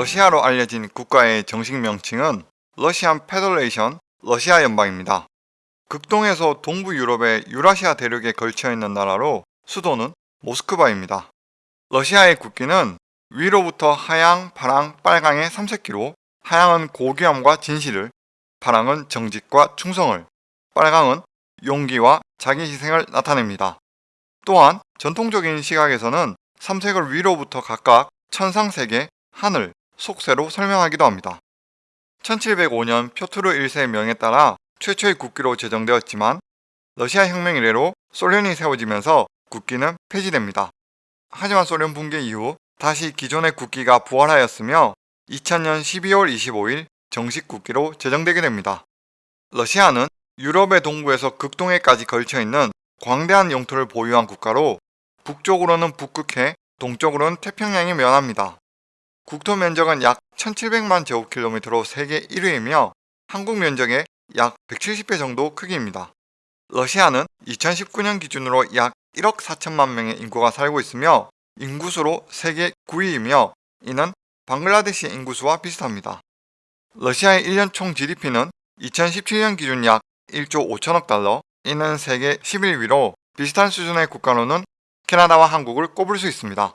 러시아로 알려진 국가의 정식 명칭은 Russian Federation 러시아 연방입니다. 극동에서 동부 유럽의 유라시아 대륙에 걸쳐 있는 나라로 수도는 모스크바입니다. 러시아의 국기는 위로부터 하양, 파랑, 빨강의 삼색기로 하양은 고귀함과 진실을, 파랑은 정직과 충성을, 빨강은 용기와 자기 희생을 나타냅니다. 또한 전통적인 시각에서는 삼색을 위로부터 각각 천상세계, 하늘, 속세로 설명하기도 합니다. 1705년 표트르 1세의 명에 따라 최초의 국기로 제정되었지만 러시아 혁명 이래로 소련이 세워지면서 국기는 폐지됩니다. 하지만 소련 붕괴 이후 다시 기존의 국기가 부활하였으며 2000년 12월 25일 정식 국기로 제정되게 됩니다. 러시아는 유럽의 동부에서 극동해까지 걸쳐있는 광대한 영토를 보유한 국가로 북쪽으로는 북극해, 동쪽으로는 태평양이 면합니다. 국토 면적은 약 1700만 제곱킬로미터로 세계 1위이며 한국 면적의 약 170배 정도 크기입니다. 러시아는 2019년 기준으로 약 1억 4천만 명의 인구가 살고 있으며 인구수로 세계 9위이며 이는 방글라데시 인구수와 비슷합니다. 러시아의 1년 총 GDP는 2017년 기준 약 1조 5천억 달러, 이는 세계 11위로 비슷한 수준의 국가로는 캐나다와 한국을 꼽을 수 있습니다.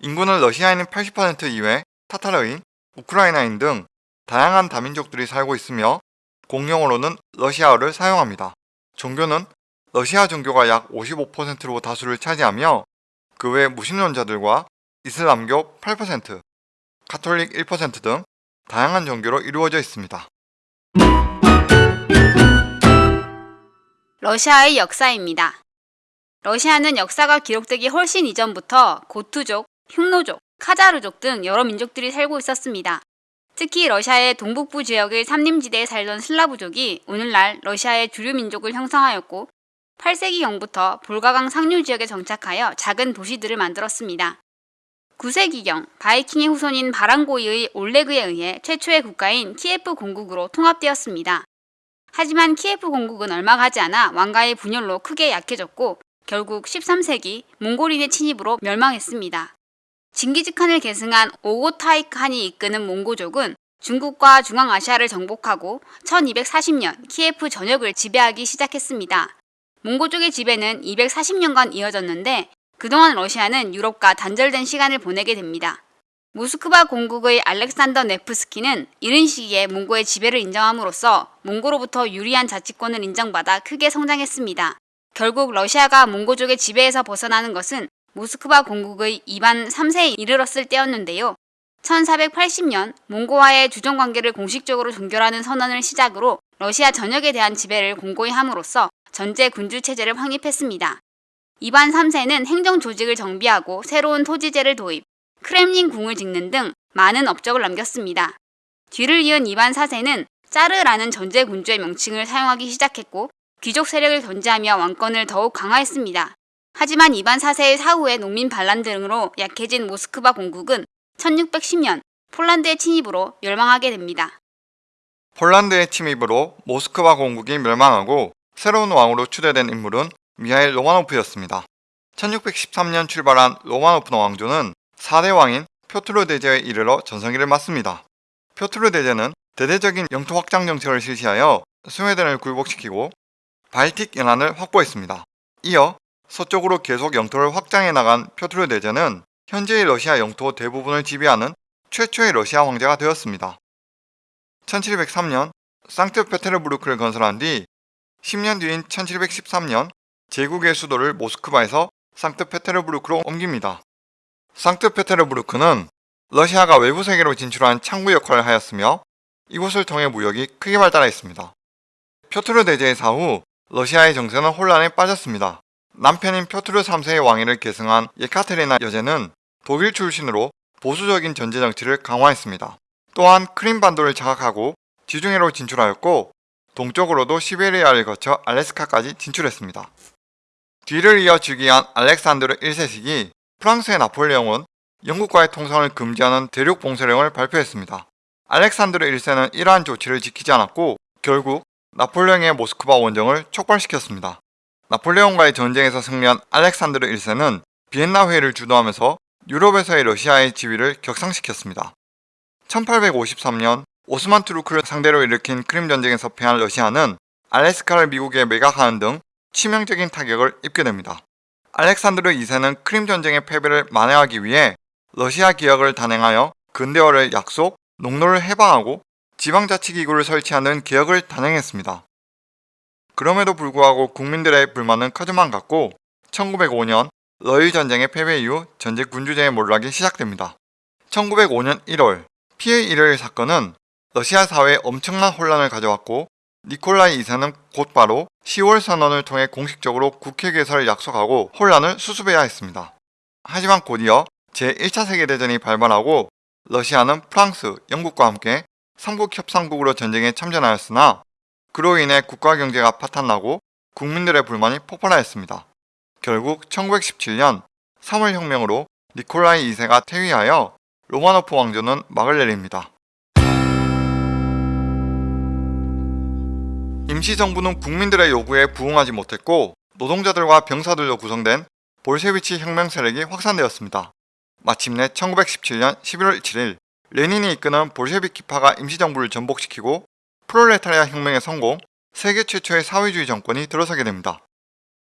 인구는 러시아인은 80% 이외 타타르인, 우크라이나인 등 다양한 다민족들이 살고 있으며 공용어로는 러시아어를 사용합니다. 종교는 러시아 종교가 약 55%로 다수를 차지하며 그 외 무신론자들과 이슬람교 8%, 카톨릭 1%등 다양한 종교로 이루어져 있습니다. 러시아의 역사입니다. 러시아는 역사가 기록되기 훨씬 이전부터 고투족, 흉노족, 카자르족 등 여러 민족들이 살고 있었습니다. 특히 러시아의 동북부 지역의 삼림지대에 살던 슬라브족이 오늘날 러시아의 주류 민족을 형성하였고 8세기경부터 볼가강 상류 지역에 정착하여 작은 도시들을 만들었습니다. 9세기경 바이킹의 후손인 바랑고이의 올레그에 의해 최초의 국가인 키예프 공국으로 통합되었습니다. 하지만 키예프 공국은 얼마 가지 않아 왕가의 분열로 크게 약해졌고 결국 13세기 몽골인의 침입으로 멸망했습니다. 징기즈칸을 계승한 오고타이칸이 이끄는 몽고족은 중국과 중앙아시아를 정복하고 1240년 키예프 전역을 지배하기 시작했습니다. 몽고족의 지배는 240년간 이어졌는데 그동안 러시아는 유럽과 단절된 시간을 보내게 됩니다. 모스크바 공국의 알렉산더 네프스키는 이른 시기에 몽고의 지배를 인정함으로써 몽고로부터 유리한 자치권을 인정받아 크게 성장했습니다. 결국 러시아가 몽고족의 지배에서 벗어나는 것은 모스크바 공국의 이반 3세에 이르렀을 때였는데요. 1480년 몽고와의 주정관계를 공식적으로 종결하는 선언을 시작으로 러시아 전역에 대한 지배를 공고히 함으로써 전제 군주 체제를 확립했습니다. 이반 3세는 행정 조직을 정비하고 새로운 토지제를 도입, 크렘린 궁을 짓는 등 많은 업적을 남겼습니다. 뒤를 이은 이반 4세는 짜르라는 전제 군주의 명칭을 사용하기 시작했고 귀족 세력을 견제하며 왕권을 더욱 강화했습니다. 하지만 이반 4세의 사후에 농민 반란 등으로 약해진 모스크바 공국은 1610년 폴란드의 침입으로 멸망하게 됩니다. 폴란드의 침입으로 모스크바 공국이 멸망하고 새로운 왕으로 추대된 인물은 미하일 로마노프였습니다. 1613년 출발한 로마노프 왕조는 4대 왕인 표트르 대제에 이르러 전성기를 맞습니다. 표트르 대제는 대대적인 영토 확장 정책을 실시하여 스웨덴을 굴복시키고 발틱 연안을 확보했습니다. 이어 서쪽으로 계속 영토를 확장해 나간 표트르 대제는 현재의 러시아 영토 대부분을 지배하는 최초의 러시아 황제가 되었습니다. 1703년 상트페테르부르크를 건설한 뒤 10년 뒤인 1713년 제국의 수도를 모스크바에서 상트페테르부르크로 옮깁니다. 상트페테르부르크는 러시아가 외부 세계로 진출한 창구 역할을 하였으며 이곳을 통해 무역이 크게 발달했습니다. 표트르 대제의 사후 러시아의 정세는 혼란에 빠졌습니다. 남편인 표트르 3세의 왕위를 계승한 예카테리나 여제는 독일 출신으로 보수적인 전제 정치를 강화했습니다. 또한 크림반도를 장악하고 지중해로 진출하였고 동쪽으로도 시베리아를 거쳐 알래스카까지 진출했습니다. 뒤를 이어 즉위한 알렉산드르 1세식이 프랑스의 나폴레옹은 영국과의 통상을 금지하는 대륙 봉쇄령을 발표했습니다. 알렉산드르 1세는 이러한 조치를 지키지 않았고 결국 나폴레옹의 모스크바 원정을 촉발시켰습니다. 나폴레옹과의 전쟁에서 승리한 알렉산드르 1세는 비엔나 회의를 주도하면서 유럽에서의 러시아의 지위를 격상시켰습니다. 1853년 오스만 투르크를 상대로 일으킨 크림 전쟁에서 패한 러시아는 알래스카를 미국에 매각하는 등 치명적인 타격을 입게 됩니다. 알렉산드르 2세는 크림 전쟁의 패배를 만회하기 위해 러시아 기역을 단행하여 근대화를 약속, 농로를 해방하고 지방자치기구를 설치하는 개혁을 단행했습니다. 그럼에도 불구하고 국민들의 불만은 커져만 갔고 1905년 러일 전쟁의 패배 이후 전제 군주제의 몰락이 시작됩니다. 1905년 1월 피해 일요일 사건은 러시아 사회에 엄청난 혼란을 가져왔고 니콜라이 2세는 곧바로 10월 선언을 통해 공식적으로 국회 개설을 약속하고 혼란을 수습해야 했습니다. 하지만 곧이어 제1차 세계대전이 발발하고 러시아는 프랑스, 영국과 함께 삼국 협상국으로 전쟁에 참전하였으나 그로 인해 국가 경제가 파탄나고 국민들의 불만이 폭발하였습니다. 결국 1917년 3월 혁명으로 니콜라이 2세가 퇴위하여 로마노프 왕조는 막을 내립니다. 임시정부는 국민들의 요구에 부응하지 못했고 노동자들과 병사들로 구성된 볼셰비치 혁명 세력이 확산되었습니다. 마침내 1917년 11월 7일 레닌이 이끄는 볼셰비키파가 임시정부를 전복시키고 프롤레타리아 혁명의 성공, 세계 최초의 사회주의 정권이 들어서게 됩니다.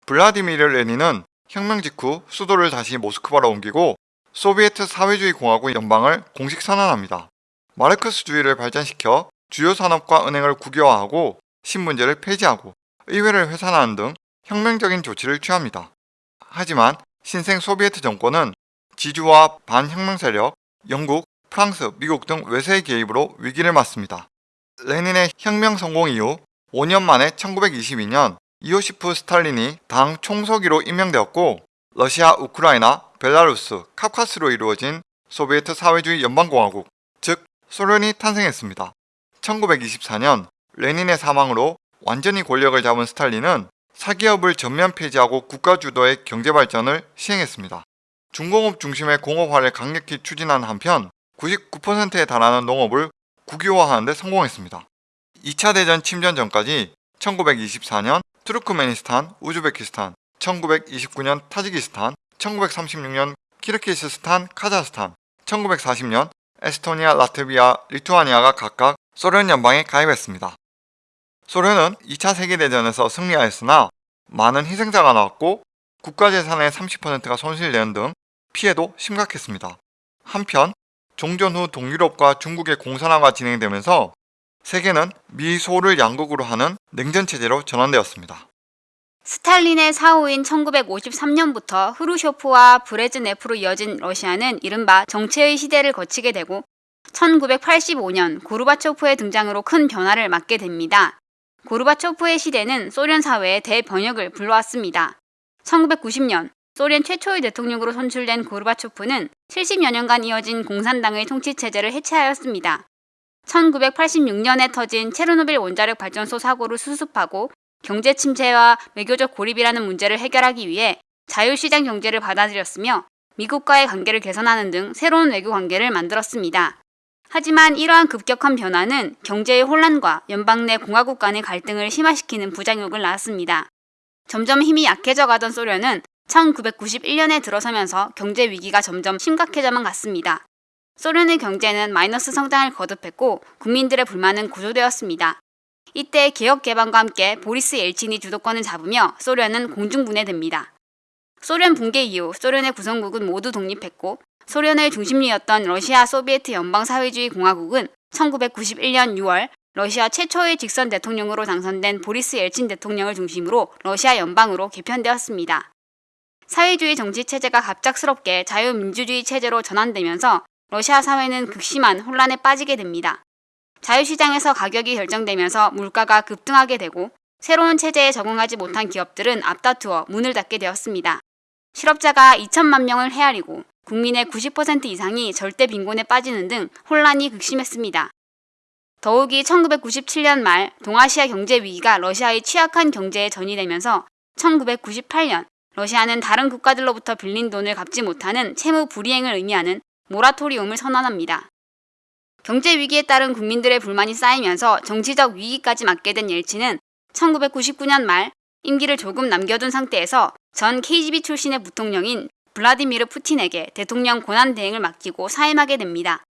블라디미르 레닌은 혁명 직후 수도를 다시 모스크바로 옮기고 소비에트 사회주의 공화국 연방을 공식 선언합니다. 마르크스주의를 발전시켜 주요 산업과 은행을 국유화하고 신문제를 폐지하고 의회를 회산하는 등 혁명적인 조치를 취합니다. 하지만 신생 소비에트 정권은 지주와 반혁명 세력, 영국, 프랑스, 미국 등 외세의 개입으로 위기를 맞습니다. 레닌의 혁명 성공 이후 5년 만에 1922년 이오시프 스탈린이 당 총서기로 임명되었고 러시아, 우크라이나, 벨라루스, 캅카스로 이루어진 소비에트 사회주의 연방공화국, 즉 소련이 탄생했습니다. 1924년 레닌의 사망으로 완전히 권력을 잡은 스탈린은 사기업을 전면 폐지하고 국가 주도의 경제 발전을 시행했습니다. 중공업 중심의 공업화를 강력히 추진한 한편 99%에 달하는 농업을 국유화하는 데 성공했습니다. 2차 대전 침전 전까지 1924년 투르크메니스탄, 우즈베키스탄, 1929년 타지키스탄, 1936년 키르키스스탄, 카자흐스탄, 1940년 에스토니아, 라트비아, 리투아니아가 각각 소련 연방에 가입했습니다. 소련은 2차 세계대전에서 승리하였으나 많은 희생자가 나왔고 국가재산의 30%가 손실되는 등 피해도 심각했습니다. 한편 종전 후 동유럽과 중국의 공산화가 진행되면서 세계는 미소를 양국으로 하는 냉전체제로 전환되었습니다. 스탈린의 사후인 1953년부터 흐루쇼프와 브레즈네프로 이어진 러시아는 이른바 정체의 시대를 거치게 되고 1985년 고르바초프의 등장으로 큰 변화를 맞게 됩니다. 고르바초프의 시대는 소련 사회의 대변혁을 불러왔습니다. 1990년 소련 최초의 대통령으로 선출된 고르바초프는 70여 년간 이어진 공산당의 통치체제를 해체하였습니다. 1986년에 터진 체르노빌 원자력 발전소 사고를 수습하고 경제 침체와 외교적 고립이라는 문제를 해결하기 위해 자유시장 경제를 받아들였으며 미국과의 관계를 개선하는 등 새로운 외교 관계를 만들었습니다. 하지만 이러한 급격한 변화는 경제의 혼란과 연방 내 공화국 간의 갈등을 심화시키는 부작용을 낳았습니다. 점점 힘이 약해져 가던 소련은 1991년에 들어서면서 경제 위기가 점점 심각해져만 갔습니다. 소련의 경제는 마이너스 성장을 거듭했고 국민들의 불만은 고조되었습니다. 이때 개혁 개방과 함께 보리스 엘친이 주도권을 잡으며 소련은 공중분해됩니다. 소련 붕괴 이후 소련의 구성국은 모두 독립했고 소련의 중심리였던 러시아 소비에트 연방사회주의 공화국은 1991년 6월 러시아 최초의 직선 대통령으로 당선된 보리스 엘친 대통령을 중심으로 러시아 연방으로 개편되었습니다. 사회주의 정치 체제가 갑작스럽게 자유민주주의 체제로 전환되면서 러시아 사회는 극심한 혼란에 빠지게 됩니다. 자유시장에서 가격이 결정되면서 물가가 급등하게 되고 새로운 체제에 적응하지 못한 기업들은 앞다투어 문을 닫게 되었습니다. 실업자가 2천만 명을 헤아리고 국민의 90% 이상이 절대 빈곤에 빠지는 등 혼란이 극심했습니다. 더욱이 1997년 말 동아시아 경제 위기가 러시아의 취약한 경제에 전이되면서 1998년 러시아는 다른 국가들로부터 빌린 돈을 갚지 못하는 채무 불이행을 의미하는 모라토리움을 선언합니다. 경제 위기에 따른 국민들의 불만이 쌓이면서 정치적 위기까지 맞게 된 옐친은 1999년 말 임기를 조금 남겨둔 상태에서 전 KGB 출신의 부통령인 블라디미르 푸틴에게 대통령 권한 대행을 맡기고 사임하게 됩니다.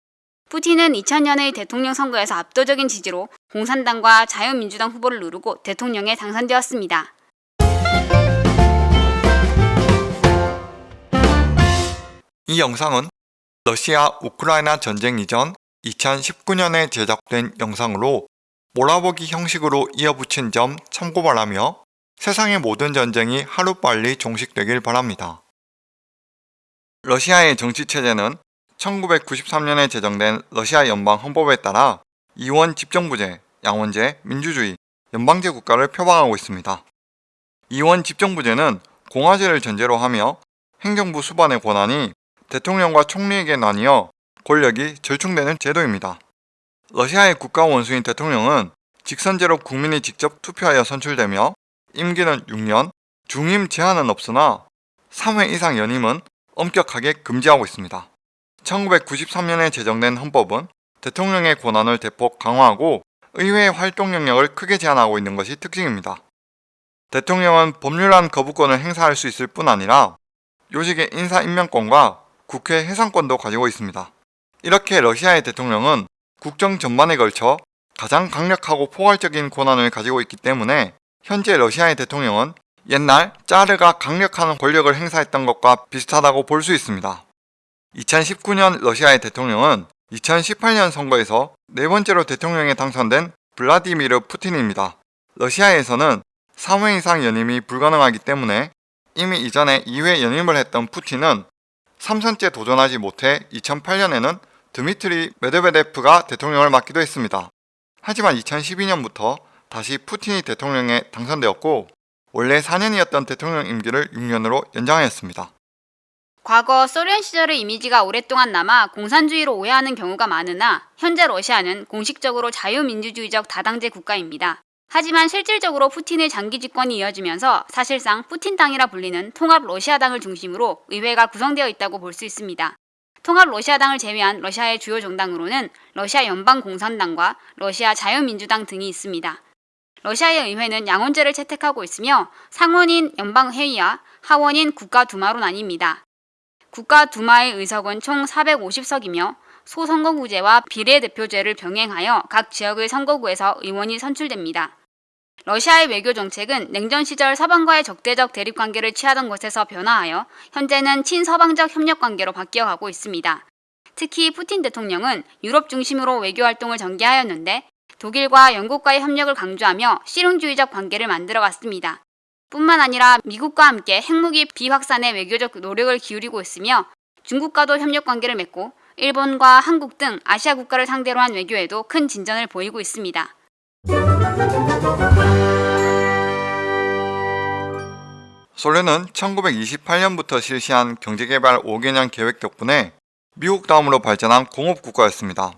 푸틴은 2000년의 대통령 선거에서 압도적인 지지로 공산당과 자유민주당 후보를 누르고 대통령에 당선되었습니다. 이 영상은 러시아 우크라이나 전쟁 이전 2019년에 제작된 영상으로 몰아보기 형식으로 이어붙인 점 참고 바라며 세상의 모든 전쟁이 하루빨리 종식되길 바랍니다. 러시아의 정치체제는 1993년에 제정된 러시아 연방 헌법에 따라 이원 집정부제, 양원제, 민주주의, 연방제 국가를 표방하고 있습니다. 이원 집정부제는 공화제를 전제로 하며 행정부 수반의 권한이 대통령과 총리에게 나뉘어 권력이 절충되는 제도입니다. 러시아의 국가 원수인 대통령은 직선제로 국민이 직접 투표하여 선출되며 임기는 6년, 중임 제한은 없으나 3회 이상 연임은 엄격하게 금지하고 있습니다. 1993년에 제정된 헌법은 대통령의 권한을 대폭 강화하고 의회의 활동 영역을 크게 제한하고 있는 것이 특징입니다. 대통령은 법률안 거부권을 행사할 수 있을 뿐 아니라 요직의 인사 임명권과 국회 해산권도 가지고 있습니다. 이렇게 러시아의 대통령은 국정 전반에 걸쳐 가장 강력하고 포괄적인 권한을 가지고 있기 때문에 현재 러시아의 대통령은 옛날 짜르가 강력한 권력을 행사했던 것과 비슷하다고 볼 수 있습니다. 2019년 러시아의 대통령은 2018년 선거에서 네 번째로 대통령에 당선된 블라디미르 푸틴입니다. 러시아에서는 3회 이상 연임이 불가능하기 때문에 이미 이전에 2회 연임을 했던 푸틴은 3선째 도전하지 못해 2008년에는 드미트리 메드베데프가 대통령을 맡기도 했습니다. 하지만 2012년부터 다시 푸틴이 대통령에 당선되었고 원래 4년이었던 대통령 임기를 6년으로 연장하였습니다. 과거 소련 시절의 이미지가 오랫동안 남아 공산주의로 오해하는 경우가 많으나 현재 러시아는 공식적으로 자유민주주의적 다당제 국가입니다. 하지만 실질적으로 푸틴의 장기 집권이 이어지면서 사실상 푸틴당이라 불리는 통합 러시아당을 중심으로 의회가 구성되어 있다고 볼 수 있습니다. 통합 러시아당을 제외한 러시아의 주요 정당으로는 러시아 연방공산당과 러시아 자유민주당 등이 있습니다. 러시아의 의회는 양원제를 채택하고 있으며 상원인 연방회의와 하원인 국가두마로 나뉩니다. 국가두마의 의석은 총 450석이며 소선거구제와 비례대표제를 병행하여 각 지역의 선거구에서 의원이 선출됩니다. 러시아의 외교 정책은 냉전 시절 서방과의 적대적 대립 관계를 취하던 것에서 변화하여 현재는 친서방적 협력 관계로 바뀌어 가고 있습니다. 특히 푸틴 대통령은 유럽 중심으로 외교 활동을 전개하였는데 독일과 영국과의 협력을 강조하며 실용주의적 관계를 만들어 갔습니다. 뿐만 아니라 미국과 함께 핵무기 비확산에 외교적 노력을 기울이고 있으며 중국과도 협력 관계를 맺고 일본과 한국 등 아시아 국가를 상대로 한 외교에도 큰 진전을 보이고 있습니다. 소련은 1928년부터 실시한 경제개발 5개년 계획 덕분에 미국 다음으로 발전한 공업국가였습니다.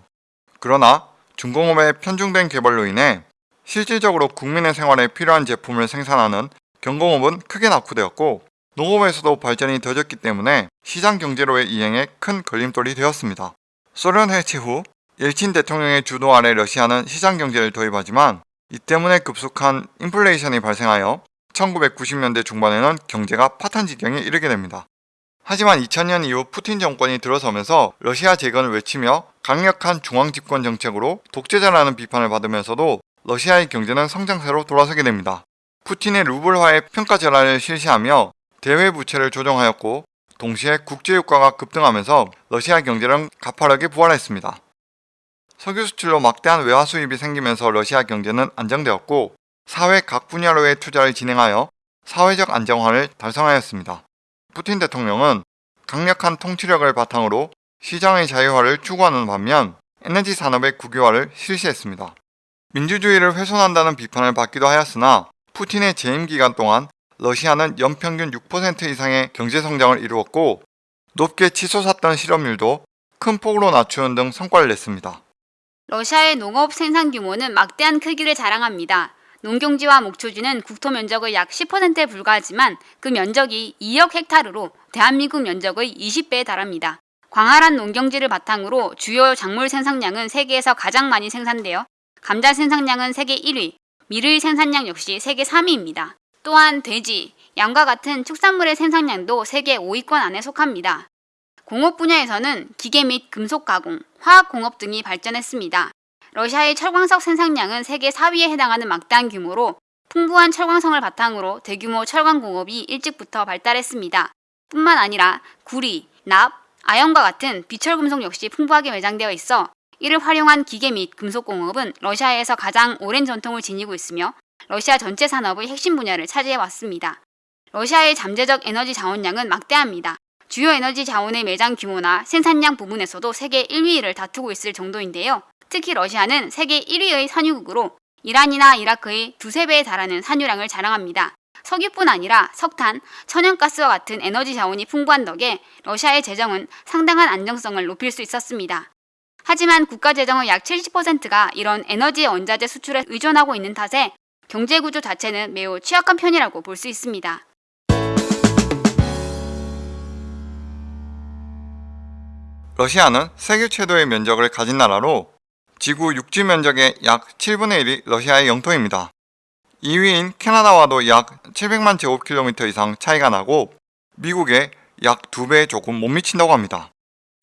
그러나 중공업의 편중된 개발로 인해 실질적으로 국민의 생활에 필요한 제품을 생산하는 경공업은 크게 낙후되었고 농업에서도 발전이 더뎠기 때문에 시장 경제로의 이행에 큰 걸림돌이 되었습니다. 소련 해체 후 엘친 대통령의 주도 아래 러시아는 시장 경제를 도입하지만 이 때문에 급속한 인플레이션이 발생하여 1990년대 중반에는 경제가 파탄 지경에 이르게 됩니다. 하지만 2000년 이후 푸틴 정권이 들어서면서 러시아 재건을 외치며 강력한 중앙 집권 정책으로 독재자라는 비판을 받으면서도 러시아의 경제는 성장세로 돌아서게 됩니다. 푸틴의 루블화의 평가 전환을 실시하며 대외 부채를 조정하였고 동시에 국제 유가가 급등하면서 러시아 경제는 가파르게 부활했습니다. 석유 수출로 막대한 외화 수입이 생기면서 러시아 경제는 안정되었고 사회 각 분야로의 투자를 진행하여 사회적 안정화를 달성하였습니다. 푸틴 대통령은 강력한 통치력을 바탕으로 시장의 자유화를 추구하는 반면 에너지 산업의 국유화를 실시했습니다. 민주주의를 훼손한다는 비판을 받기도 하였으나 푸틴의 재임 기간 동안 러시아는 연평균 6% 이상의 경제 성장을 이루었고 높게 치솟았던 실업률도 큰 폭으로 낮추는 등 성과를 냈습니다. 러시아의 농업 생산 규모는 막대한 크기를 자랑합니다. 농경지와 목초지는 국토 면적의 약 10%에 불과하지만 그 면적이 2억 헥타르로 대한민국 면적의 20배에 달합니다. 광활한 농경지를 바탕으로 주요 작물 생산량은 세계에서 가장 많이 생산되어 감자 생산량은 세계 1위, 밀의 생산량 역시 세계 3위입니다. 또한 돼지, 양과 같은 축산물의 생산량도 세계 5위권 안에 속합니다. 공업 분야에서는 기계 및 금속 가공, 화학 공업 등이 발전했습니다. 러시아의 철광석 생산량은 세계 4위에 해당하는 막대한 규모로 풍부한 철광성을 바탕으로 대규모 철강 공업이 일찍부터 발달했습니다. 뿐만 아니라 구리, 납, 아연과 같은 비철 금속 역시 풍부하게 매장되어 있어 이를 활용한 기계 및 금속 공업은 러시아에서 가장 오랜 전통을 지니고 있으며 러시아 전체 산업의 핵심 분야를 차지해 왔습니다. 러시아의 잠재적 에너지 자원량은 막대합니다. 주요 에너지 자원의 매장 규모나 생산량 부분에서도 세계 1위를 다투고 있을 정도인데요. 특히 러시아는 세계 1위의 산유국으로 이란이나 이라크의 두세 배에 달하는 산유량을 자랑합니다. 석유뿐 아니라 석탄, 천연가스와 같은 에너지 자원이 풍부한 덕에 러시아의 재정은 상당한 안정성을 높일 수 있었습니다. 하지만 국가 재정의 약 70%가 이런 에너지 원자재 수출에 의존하고 있는 탓에 경제 구조 자체는 매우 취약한 편이라고 볼 수 있습니다. 러시아는 세계 최대의 면적을 가진 나라로 지구 육지 면적의 약 7분의 1이 러시아의 영토입니다. 2위인 캐나다와도 약 700만 제곱킬로미터 이상 차이가 나고 미국의 약 2배에 조금 못 미친다고 합니다.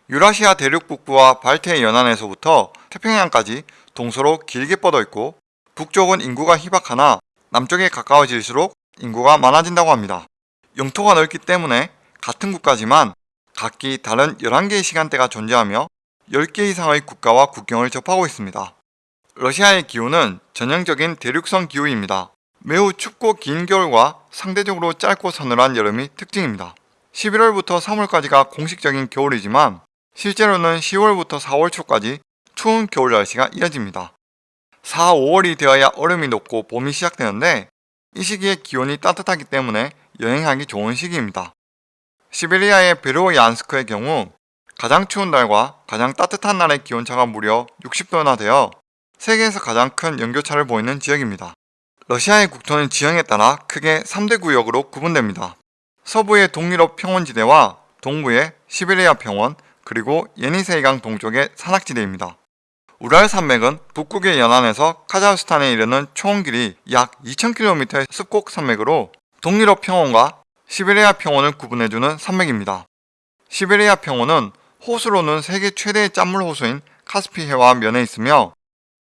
유라시아 대륙 북부와 발트해 연안에서부터 태평양까지 동서로 길게 뻗어 있고 북쪽은 인구가 희박하나 남쪽에 가까워질수록 인구가 많아진다고 합니다. 영토가 넓기 때문에 같은 국가지만 각기 다른 11개의 시간대가 존재하며 10개 이상의 국가와 국경을 접하고 있습니다. 러시아의 기후는 전형적인 대륙성 기후입니다. 매우 춥고 긴 겨울과 상대적으로 짧고 서늘한 여름이 특징입니다. 11월부터 3월까지가 공식적인 겨울이지만 실제로는 10월부터 4월 초까지 추운 겨울 날씨가 이어집니다. 4, 5월이 되어야 얼음이 녹고 봄이 시작되는데 이 시기에 기온이 따뜻하기 때문에 여행하기 좋은 시기입니다. 시베리아의 베로얀스크의 경우 가장 추운 날과 가장 따뜻한 날의 기온차가 무려 60도나 되어 세계에서 가장 큰 연교차를 보이는 지역입니다. 러시아의 국토는 지형에 따라 크게 3대 구역으로 구분됩니다. 서부의 동유럽 평원지대와 동부의 시베리아 평원, 그리고 예니세이강 동쪽의 산악지대입니다. 우랄 산맥은 북극의 연안에서 카자흐스탄에 이르는 총 길이 약 2000km의 습곡 산맥으로 동유럽 평원과 시베리아 평원을 구분해주는 산맥입니다. 시베리아 평원은 호수로는 세계 최대의 짠물 호수인 카스피해와 면에 있으며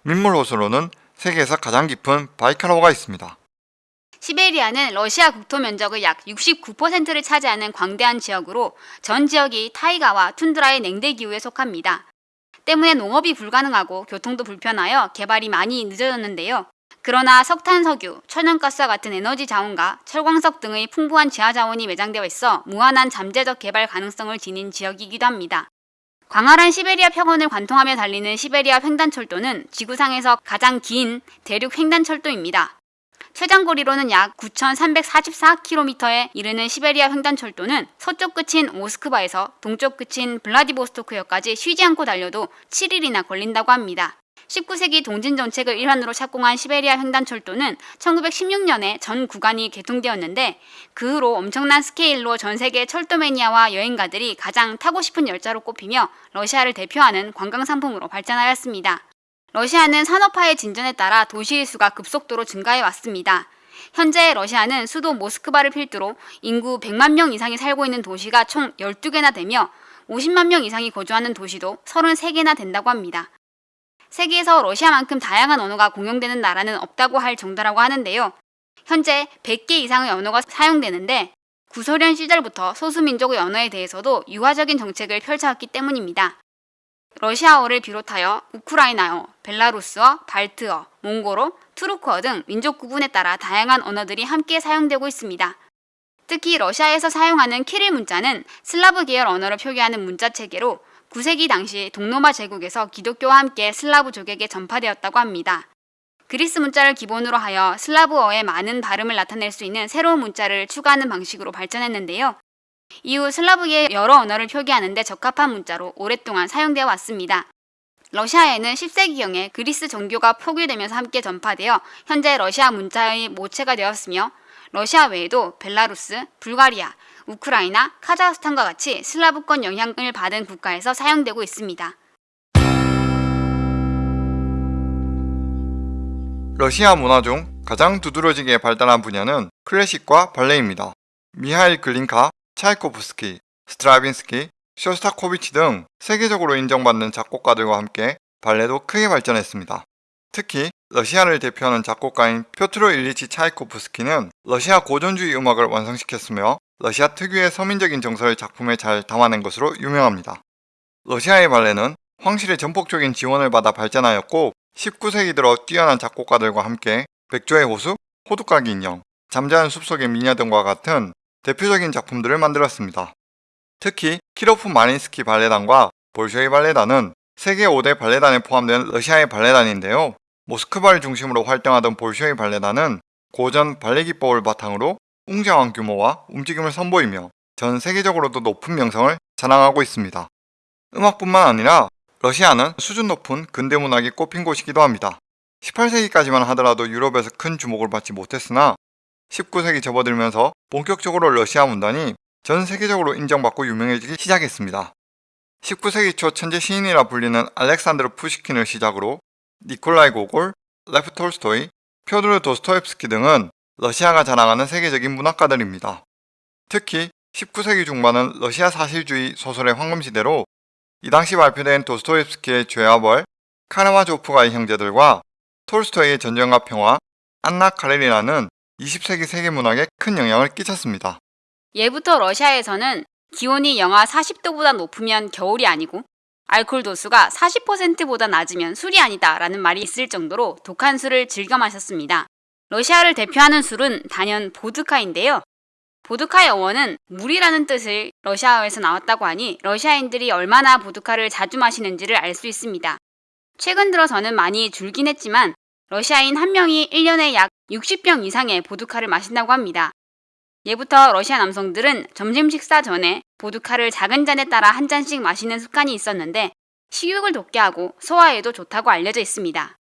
민물 호수로는 세계에서 가장 깊은 바이칼호가 있습니다. 시베리아는 러시아 국토 면적의 약 69%를 차지하는 광대한 지역으로 전 지역이 타이가와 툰드라의 냉대 기후에 속합니다. 때문에 농업이 불가능하고 교통도 불편하여 개발이 많이 늦어졌는데요. 그러나 석탄, 석유, 천연가스와 같은 에너지 자원과 철광석 등의 풍부한 지하 자원이 매장되어 있어 무한한 잠재적 개발 가능성을 지닌 지역이기도 합니다. 광활한 시베리아 평원을 관통하며 달리는 시베리아 횡단철도는 지구상에서 가장 긴 대륙 횡단철도입니다. 최장거리로는 약 9,344km에 이르는 시베리아 횡단철도는 서쪽 끝인 모스크바에서 동쪽 끝인 블라디보스토크역까지 쉬지 않고 달려도 7일이나 걸린다고 합니다. 19세기 동진 정책을 일환으로 착공한 시베리아 횡단철도는 1916년에 전 구간이 개통되었는데 그 후로 엄청난 스케일로 전 세계 철도 매니아와 여행가들이 가장 타고 싶은 열차로 꼽히며 러시아를 대표하는 관광 상품으로 발전하였습니다. 러시아는 산업화의 진전에 따라 도시의 수가 급속도로 증가해 왔습니다. 현재 러시아는 수도 모스크바를 필두로 인구 100만 명 이상이 살고 있는 도시가 총 12개나 되며 50만 명 이상이 거주하는 도시도 33개나 된다고 합니다. 세계에서 러시아만큼 다양한 언어가 공용되는 나라는 없다고 할 정도라고 하는데요. 현재 100개 이상의 언어가 사용되는데 구소련 시절부터 소수민족의 언어에 대해서도 유화적인 정책을 펼쳐왔기 때문입니다. 러시아어를 비롯하여 우크라이나어, 벨라루스어, 발트어, 몽골어, 투르크어 등 민족 구분에 따라 다양한 언어들이 함께 사용되고 있습니다. 특히 러시아에서 사용하는 키릴 문자는 슬라브 계열 언어를 표기하는 문자 체계로 9세기 당시 동로마 제국에서 기독교와 함께 슬라브 족에게 전파되었다고 합니다. 그리스 문자를 기본으로 하여 슬라브어의 많은 발음을 나타낼 수 있는 새로운 문자를 추가하는 방식으로 발전했는데요. 이후 슬라브계의 여러 언어를 표기하는 데 적합한 문자로 오랫동안 사용되어 왔습니다. 러시아에는 10세기경에 그리스 정교가 포교되면서 함께 전파되어 현재 러시아 문자의 모체가 되었으며 러시아 외에도 벨라루스, 불가리아, 우크라이나, 카자흐스탄과 같이 슬라브권 영향을 받은 국가에서 사용되고 있습니다. 러시아 문화 중 가장 두드러지게 발달한 분야는 클래식과 발레입니다. 미하일 글린카, 차이코프스키, 스트라빈스키, 쇼스타코비치 등 세계적으로 인정받는 작곡가들과 함께 발레도 크게 발전했습니다. 특히 러시아를 대표하는 작곡가인 표트로 일리치 차이코프스키는 러시아 고전주의 음악을 완성시켰으며 러시아 특유의 서민적인 정서를 작품에 잘 담아낸 것으로 유명합니다. 러시아의 발레는 황실의 전폭적인 지원을 받아 발전하였고 19세기 들어 뛰어난 작곡가들과 함께 백조의 호수, 호두까기 인형, 잠자는 숲속의 미녀 등과 같은 대표적인 작품들을 만들었습니다. 특히 키로프 마린스키 발레단과 볼쇼이 발레단은 세계 5대 발레단에 포함된 러시아의 발레단인데요. 모스크바를 중심으로 활동하던 볼쇼이 발레단은 고전 발레 기법을 바탕으로 웅장한 규모와 움직임을 선보이며 전 세계적으로도 높은 명성을 자랑하고 있습니다. 음악뿐만 아니라 러시아는 수준 높은 근대 문학이 꽃핀 곳이기도 합니다. 18세기까지만 하더라도 유럽에서 큰 주목을 받지 못했으나 19세기 접어들면서 본격적으로 러시아 문단이 전 세계적으로 인정받고 유명해지기 시작했습니다. 19세기 초 천재 시인이라 불리는 알렉산드르 푸시킨을 시작으로 니콜라이 고골, 레프 톨스토이, 표드르 도스토옙스키 등은 러시아가 자랑하는 세계적인 문학가들입니다. 특히 19세기 중반은 러시아 사실주의 소설의 황금시대로 이 당시 발표된 도스토옙스키의 죄와 벌, 카라마조프가의 형제들과 톨스토이의 전쟁과 평화, 안나 카레리나는 20세기 세계 문학에 큰 영향을 끼쳤습니다. 예부터 러시아에서는 기온이 영하 40도보다 높으면 겨울이 아니고 알코올 도수가 40%보다 낮으면 술이 아니다 라는 말이 있을 정도로 독한 술을 즐겨 마셨습니다. 러시아를 대표하는 술은 단연 보드카인데요. 보드카의 어원은 물이라는 뜻을 러시아어에서 나왔다고 하니 러시아인들이 얼마나 보드카를 자주 마시는지를 알 수 있습니다. 최근 들어서는 많이 줄긴 했지만 러시아인 한 명이 1년에 약 60병 이상의 보드카를 마신다고 합니다. 예부터 러시아 남성들은 점심 식사 전에 보드카를 작은 잔에 따라 한 잔씩 마시는 습관이 있었는데 식욕을 돋게 하고 소화에도 좋다고 알려져 있습니다.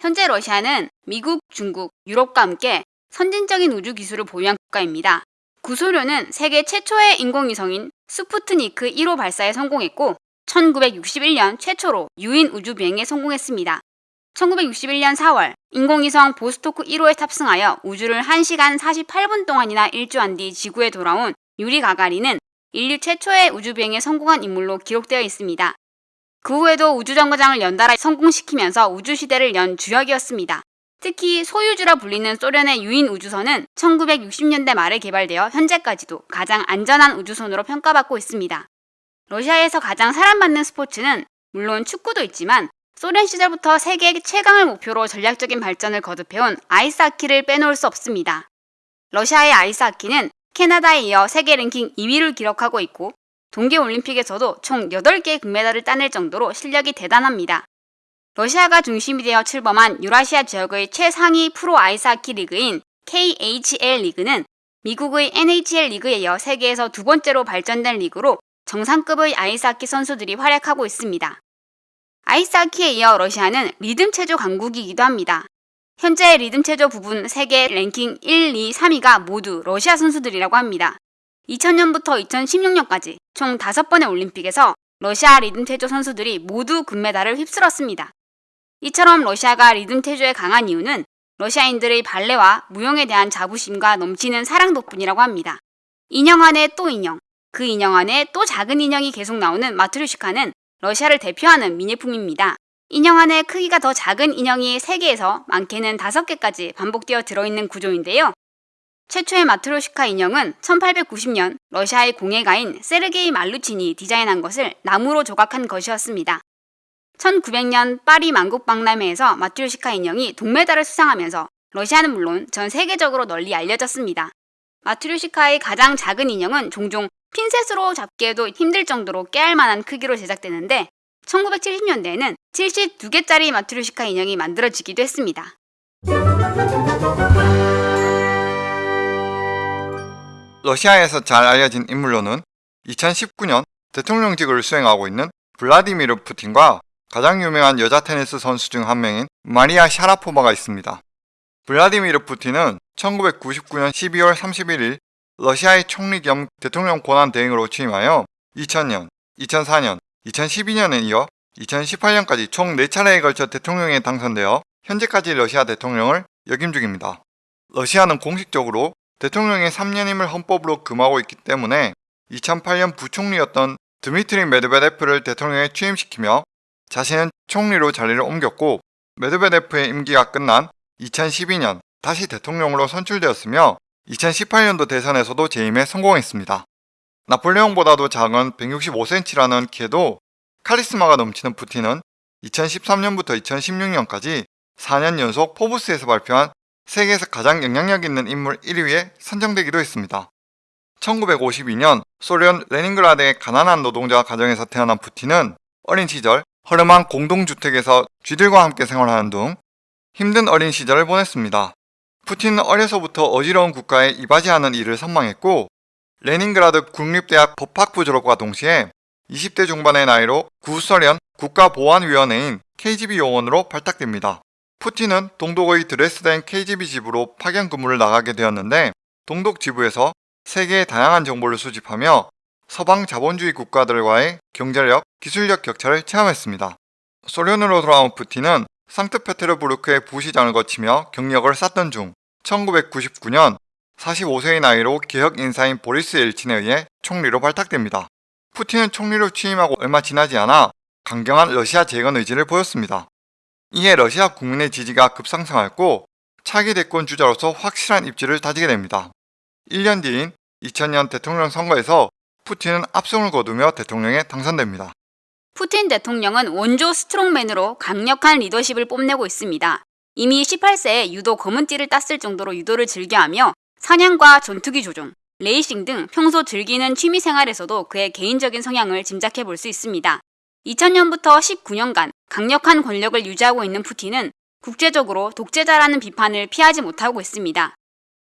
현재 러시아는 미국, 중국, 유럽과 함께 선진적인 우주 기술을 보유한 국가입니다. 구소련은 세계 최초의 인공위성인 스푸트니크 1호 발사에 성공했고 1961년 최초로 유인 우주 비행에 성공했습니다. 1961년 4월 인공위성 보스토크 1호에 탑승하여 우주를 1시간 48분 동안이나 일주한 뒤 지구에 돌아온 유리 가가린은 인류 최초의 우주비행에 성공한 인물로 기록되어 있습니다. 그 후에도 우주정거장을 연달아 성공시키면서 우주시대를 연 주역이었습니다. 특히 소유주라 불리는 소련의 유인 우주선은 1960년대 말에 개발되어 현재까지도 가장 안전한 우주선으로 평가받고 있습니다. 러시아에서 가장 사랑받는 스포츠는 물론 축구도 있지만 소련 시절부터 세계 최강을 목표로 전략적인 발전을 거듭해온 아이스하키를 빼놓을 수 없습니다. 러시아의 아이스하키는 캐나다에 이어 세계 랭킹 2위를 기록하고 있고 동계올림픽에서도 총 8개의 금메달을 따낼 정도로 실력이 대단합니다. 러시아가 중심이 되어 출범한 유라시아 지역의 최상위 프로 아이스하키 리그인 KHL 리그는 미국의 NHL 리그에 이어 세계에서 두 번째로 발전된 리그로 정상급의 아이스하키 선수들이 활약하고 있습니다. 아이스하키에 이어 러시아는 리듬 체조 강국이기도 합니다. 현재 리듬 체조 부분 세계 랭킹 1, 2, 3위가 모두 러시아 선수들이라고 합니다. 2000년부터 2016년까지 총 5번의 올림픽에서 러시아 리듬 체조 선수들이 모두 금메달을 휩쓸었습니다. 이처럼 러시아가 리듬 체조에 강한 이유는 러시아인들의 발레와 무용에 대한 자부심과 넘치는 사랑 덕분이라고 합니다. 인형 안에 또 인형, 그 인형 안에 또 작은 인형이 계속 나오는 마트료시카는 러시아를 대표하는 민예품입니다. 인형 안에 크기가 더 작은 인형이 3개에서 많게는 5개까지 반복되어 들어있는 구조인데요. 최초의 마트료시카 인형은 1890년 러시아의 공예가인 세르게이 말류틴이 디자인한 것을 나무로 조각한 것이었습니다. 1900년 파리 만국박람회에서 마트로시카 인형이 동메달을 수상하면서 러시아는 물론 전 세계적으로 널리 알려졌습니다. 마트로시카의 가장 작은 인형은 종종 핀셋으로 잡기에도 힘들 정도로 깨알 만한 크기로 제작되는데 1970년대에는 72개짜리 마트로시카 인형이 만들어지기도 했습니다. 러시아에서 잘 알려진 인물로는 2019년 대통령직을 수행하고 있는 블라디미르 푸틴과 가장 유명한 여자 테니스 선수 중 한 명인 마리아 샤라포바가 있습니다. 블라디미르 푸틴은 1999년 12월 31일 러시아의 총리 겸 대통령 권한 대행으로 취임하여 2000년, 2004년, 2012년에 이어 2018년까지 총 4차례에 걸쳐 대통령에 당선되어 현재까지 러시아 대통령을 역임 중입니다. 러시아는 공식적으로 대통령의 3년임을 헌법으로 금하고 있기 때문에 2008년 부총리였던 드미트리 메드베데프를 대통령에 취임시키며 자신은 총리로 자리를 옮겼고 메드베데프의 임기가 끝난 2012년 다시 대통령으로 선출되었으며 2018년도 대선에서도 재임에 성공했습니다. 나폴레옹보다도 작은 165cm라는 키에도 카리스마가 넘치는 푸틴은 2013년부터 2016년까지 4년 연속 포브스에서 발표한 세계에서 가장 영향력 있는 인물 1위에 선정되기도 했습니다. 1952년 소련 레닌그라드의 가난한 노동자 가정에서 태어난 푸틴은 어린 시절 허름한 공동주택에서 쥐들과 함께 생활하는 등 힘든 어린 시절을 보냈습니다. 푸틴은 어려서부터 어지러운 국가에 이바지하는 일을 선망했고 레닌그라드 국립대학 법학부 졸업과 동시에 20대 중반의 나이로 구소련 국가보안위원회인 KGB 요원으로 발탁됩니다. 푸틴은 동독의 드레스덴 KGB 지부로 파견 근무를 나가게 되었는데 동독 지부에서 세계의 다양한 정보를 수집하며 서방 자본주의 국가들과의 경제력, 기술력 격차를 체험했습니다. 소련으로 돌아온 푸틴은 상트페테르부르크의 부시장을 거치며 경력을 쌓던 중 1999년 45세의 나이로 개혁 인사인 보리스 엘친에 의해 총리로 발탁됩니다. 푸틴은 총리로 취임하고 얼마 지나지 않아 강경한 러시아 재건 의지를 보였습니다. 이에 러시아 국민의 지지가 급상승하였고 차기 대권 주자로서 확실한 입지를 다지게 됩니다. 1년 뒤인 2000년 대통령 선거에서 푸틴은 압승을 거두며 대통령에 당선됩니다. 푸틴 대통령은 원조 strongman으로 강력한 리더십을 뽐내고 있습니다. 이미 18세에 유도 검은띠를 땄을 정도로 유도를 즐겨하며 사냥과 전투기 조종, 레이싱 등 평소 즐기는 취미 생활에서도 그의 개인적인 성향을 짐작해 볼 수 있습니다. 2000년부터 19년간 강력한 권력을 유지하고 있는 푸틴은 국제적으로 독재자라는 비판을 피하지 못하고 있습니다.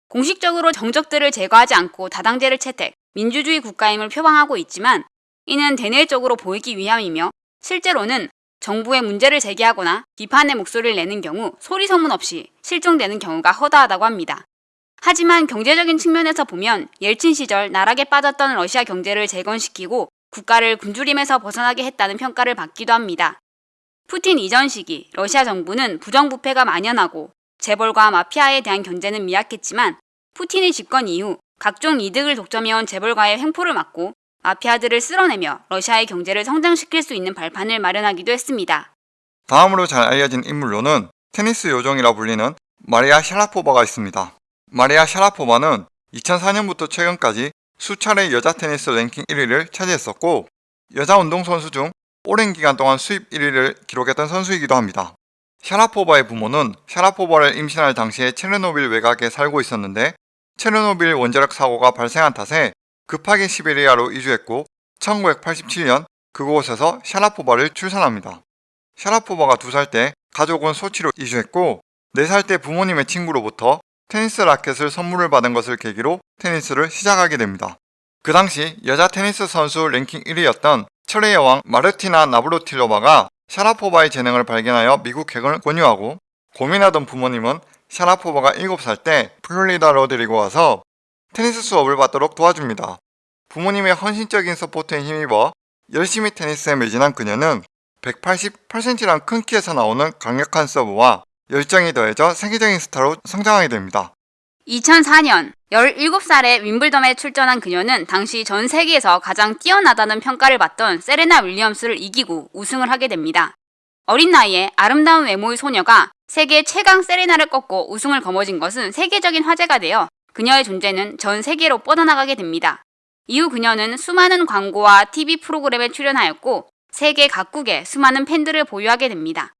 공식적으로 정적들을 제거하지 않고 다당제를 채택, 민주주의 국가임을 표방하고 있지만 이는 대내적으로 보이기 위함이며 실제로는 정부의 문제를 제기하거나 비판의 목소리를 내는 경우 소리 소문 없이 실종되는 경우가 허다하다고 합니다. 하지만 경제적인 측면에서 보면 옐친 시절 나락에 빠졌던 러시아 경제를 재건시키고 국가를 굶주림에서 벗어나게 했다는 평가를 받기도 합니다. 푸틴 이전 시기 러시아 정부는 부정부패가 만연하고 재벌과 마피아에 대한 견제는 미약했지만 푸틴의 집권 이후 각종 이득을 독점해온 재벌과의 횡포를 막고 마피아들을 쓸어내며 러시아의 경제를 성장시킬 수 있는 발판을 마련하기도 했습니다. 다음으로 잘 알려진 인물로는 테니스 요정이라 불리는 마리아 샤라포바가 있습니다. 마리아 샤라포바는 2004년부터 최근까지 수차례 여자 테니스 랭킹 1위를 차지했었고 여자 운동선수 중 오랜 기간 동안 수입 1위를 기록했던 선수이기도 합니다. 샤라포바의 부모는 샤라포바를 임신할 당시에 체르노빌 외곽에 살고 있었는데 체르노빌 원자력 사고가 발생한 탓에 급하게 시베리아로 이주했고 1987년 그곳에서 샤라포바를 출산합니다. 샤라포바가 2살 때 가족은 소치로 이주했고 4살 때 부모님의 친구로부터 테니스 라켓을 선물을 받은 것을 계기로 테니스를 시작하게 됩니다. 그 당시 여자 테니스 선수 랭킹 1위였던 철의 여왕 마르티나 나브라틸로바가 샤라포바의 재능을 발견하여 미국행을 권유하고 고민하던 부모님은 샤라포바가 7살 때 플로리다로 데리고 와서 테니스 수업을 받도록 도와줍니다. 부모님의 헌신적인 support에 힘입어 열심히 테니스에 매진한 그녀는 188cm란 큰 키에서 나오는 강력한 서브와 열정이 더해져 세계적인 스타로 성장하게 됩니다. 2004년 17살에 윈블덤에 출전한 그녀는 당시 전 세계에서 가장 뛰어나다는 평가를 받던 세레나 윌리엄스를 이기고 우승을 하게 됩니다. 어린 나이에 아름다운 외모의 소녀가 세계 최강 세레나를 꺾고 우승을 거머쥔 것은 세계적인 화제가 되어 그녀의 존재는 전 세계로 뻗어나가게 됩니다. 이후 그녀는 수많은 광고와 TV 프로그램에 출연하였고 세계 각국에 수많은 팬들을 보유하게 됩니다.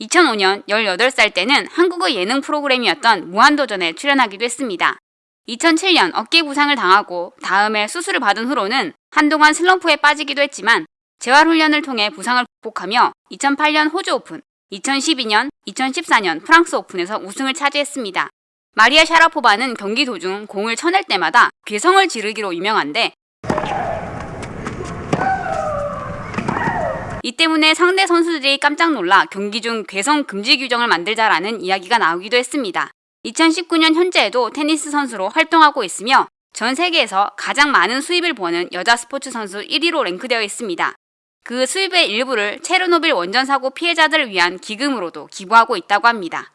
2005년 18살 때는 한국의 예능 프로그램이었던 무한도전에 출연하기도 했습니다. 2007년 어깨 부상을 당하고 다음에 수술을 받은 후로는 한동안 슬럼프에 빠지기도 했지만 재활훈련을 통해 부상을 극복하며 2008년 호주 오픈, 2012년, 2014년 프랑스 오픈에서 우승을 차지했습니다. 마리아 샤라포바는 경기 도중 공을 쳐낼 때마다 괴성을 지르기로 유명한데 이 때문에 상대 선수들이 깜짝 놀라 경기 중 괴성 금지 규정을 만들자라는 이야기가 나오기도 했습니다. 2019년 현재에도 테니스 선수로 활동하고 있으며 전 세계에서 가장 많은 수입을 버는 여자 스포츠 선수 1위로 랭크되어 있습니다. 그 수입의 일부를 체르노빌 원전 사고 피해자들을 위한 기금으로도 기부하고 있다고 합니다.